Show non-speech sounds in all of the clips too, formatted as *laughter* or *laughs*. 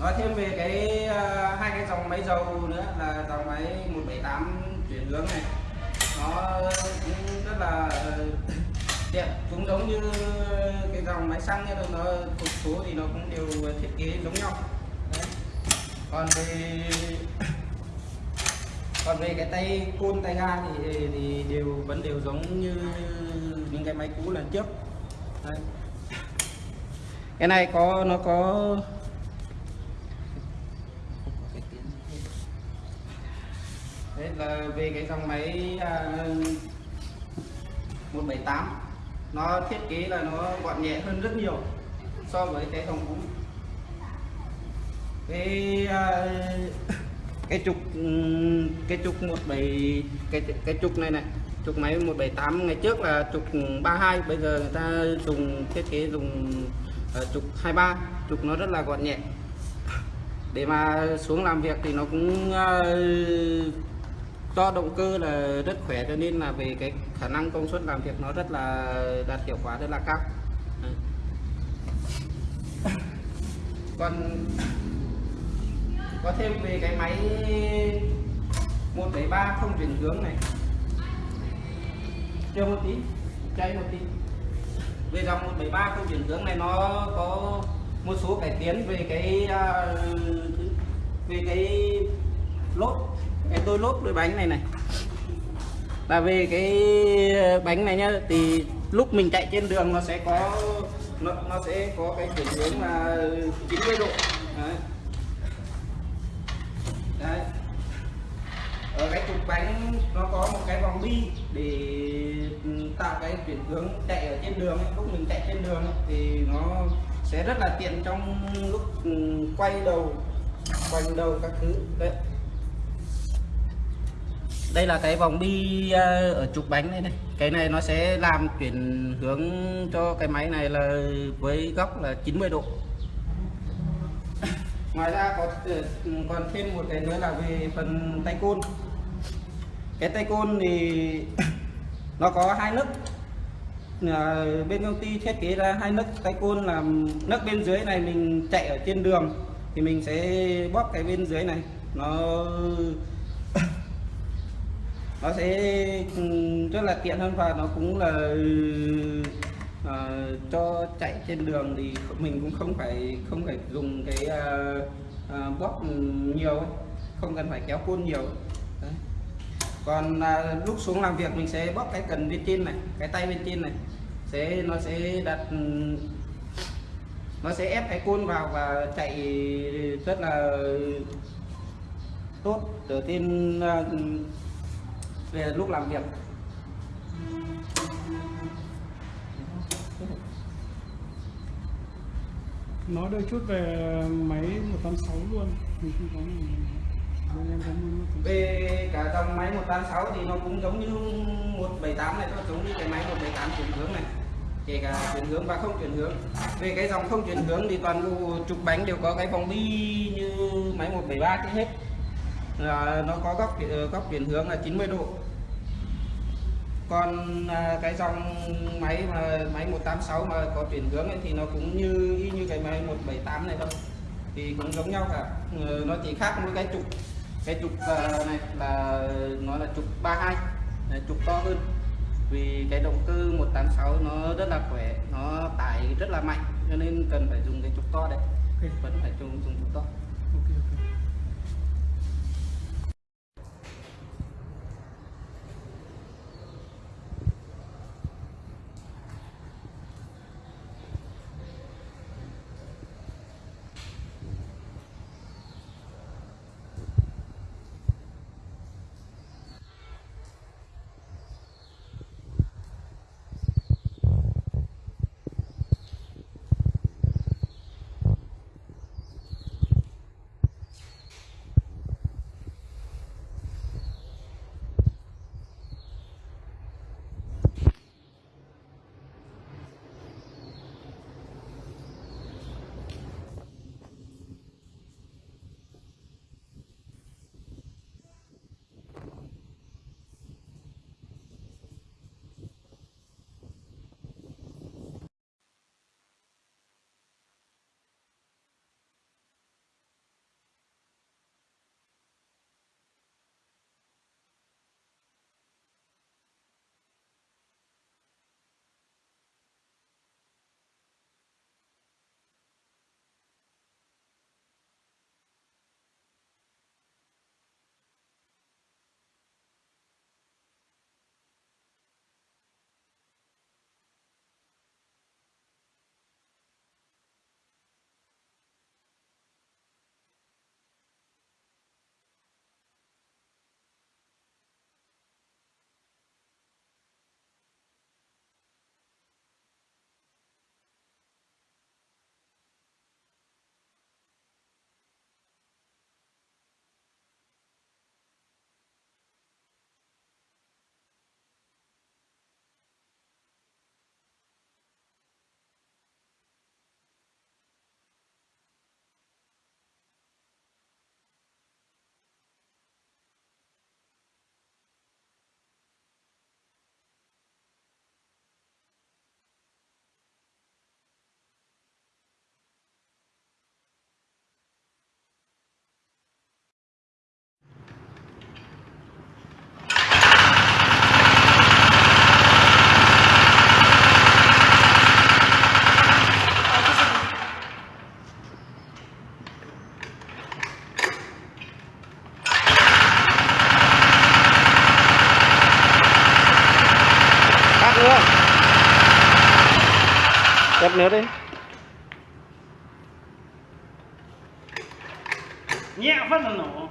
nói thêm về cái uh, hai cái dòng máy dầu nữa là dòng máy 178 chuyển hướng này nó cũng rất là ờ, *coughs* tiện cũng giống như cái dòng máy xăng ấy, nó một số thì nó cũng đều thiết kế giống nhau Đấy. còn về *coughs* còn về cái tay côn tay ga thì, thì đều vẫn đều giống như những cái máy cũ lần trước Đấy. cái này có nó có Đấy là về cái dòng máy à, 178 nó thiết kế là nó gọn nhẹ hơn rất nhiều so với cái dòng cũ. Cái à, *laughs* cái trục ừ, cái trục 17 cái cái trục này này trục máy 178 ngày trước là trục 32 bây giờ người ta dùng thiết kế dùng uh, trục 23 trục nó rất là gọn nhẹ. *laughs* Để mà xuống làm việc thì nó cũng uh, do động cơ là rất khỏe, cho nên là về cái khả năng công suất làm việc nó rất là đạt hiệu quả, rất là cao. Còn có thêm về cái máy 173 không chuyển hướng này. Chưa một tí chạy một tí. Về dòng 173 không chuyển hướng này nó có một số cải tiến về cái à, về cái lốp đôi lốp đôi bánh này này. Là về cái bánh này nhá thì lúc mình chạy trên đường nó sẽ có nó, nó sẽ có cái chuyển hướng là 90 độ. Đấy. Đấy. ở cái trục bánh nó có một cái vòng bi để ừ, tạo cái chuyển hướng chạy ở trên đường lúc mình chạy trên đường thì nó sẽ rất là tiện trong lúc ừ, quay đầu quanh đầu các thứ. Đấy đây là cái vòng bi ờ, ở trục bánh này này. Cái này nó sẽ làm chuyển hướng cho cái máy này là với góc là 90 độ. Ngoài ra có ờ, còn thêm một cái nữa là về phần tay côn. Cái tay côn thì *coughs* nó có hai nấc ờ, bên công ty thiết kế ra hai nấc tay côn là nấc bên dưới này mình chạy ở trên đường thì mình sẽ bóp cái bên dưới này. Nó nó sẽ ừ, rất là tiện hơn và nó cũng là uh, cho chạy trên đường thì mình cũng không phải không phải dùng cái uh, uh, bóp nhiều ấy. không cần phải kéo côn nhiều Đấy. còn uh, lúc xuống làm việc mình sẽ bóp cái cần bên trên này cái tay bên trên này sẽ nó sẽ đặt ừ, nó sẽ ép cái côn vào và chạy rất là tốt từ trên uh, về lúc làm việc. Nói đôi chút về máy 186 luôn. Về cả dòng máy 186 thì nó cũng giống như 178 này nó giống như cái máy 178 chuyển hướng này. Kể cả chuyển hướng và không chuyển hướng. Về cái dòng không chuyển hướng thì toàn bộ trục bánh đều có cái vòng bi như máy 173 cái hết. Là nó có góc góc chuyển hướng là 90 độ còn à, cái dòng máy mà máy 186 mà có chuyển hướng ấy, thì nó cũng như y như cái máy 178 này thôi. Thì cũng giống nhau cả. Ừ, nó chỉ khác mỗi cái trục cái trục à, này là nó là trục 32 này, trục to hơn. Vì cái động cơ 186 nó rất là khỏe nó tải rất là mạnh cho nên cần phải dùng cái trục to đấy. Vẫn phải dùng dùng trục to nước đi nhẹ phát là nổ.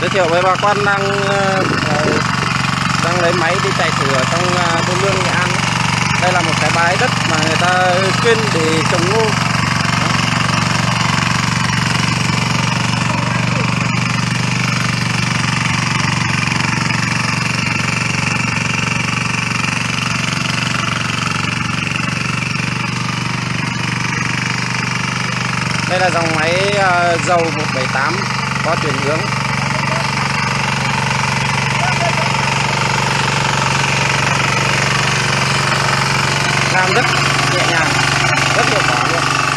Giới thiệu với bà con đang ờ, ờ, đang lấy máy đi chạy thử ở trong ờ, thôn lương nghệ an. Đây là một cái bãi đất mà người ta chuyên để trồng ngô đây là dòng máy ờ, dầu 178 có chuyển hướng. Làm rất nhẹ nhàng, rất hiệu quả luôn.